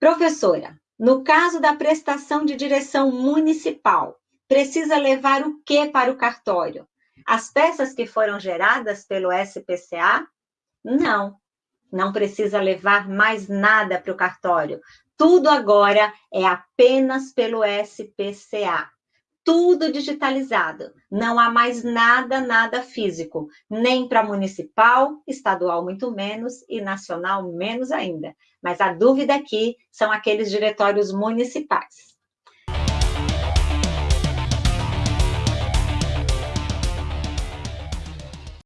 Professora, no caso da prestação de direção municipal, precisa levar o que para o cartório? As peças que foram geradas pelo SPCA? Não, não precisa levar mais nada para o cartório. Tudo agora é apenas pelo SPCA. Tudo digitalizado. Não há mais nada, nada físico. Nem para municipal, estadual muito menos e nacional menos ainda. Mas a dúvida aqui são aqueles diretórios municipais.